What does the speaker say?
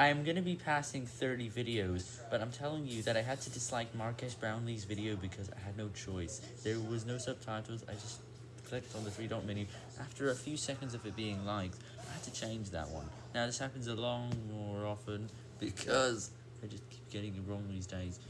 I'm gonna be passing 30 videos, but I'm telling you that I had to dislike Marques Brownlee's video because I had no choice. There was no subtitles, I just clicked on the three dot menu. After a few seconds of it being liked, I had to change that one. Now this happens a lot more often because I just keep getting it wrong these days.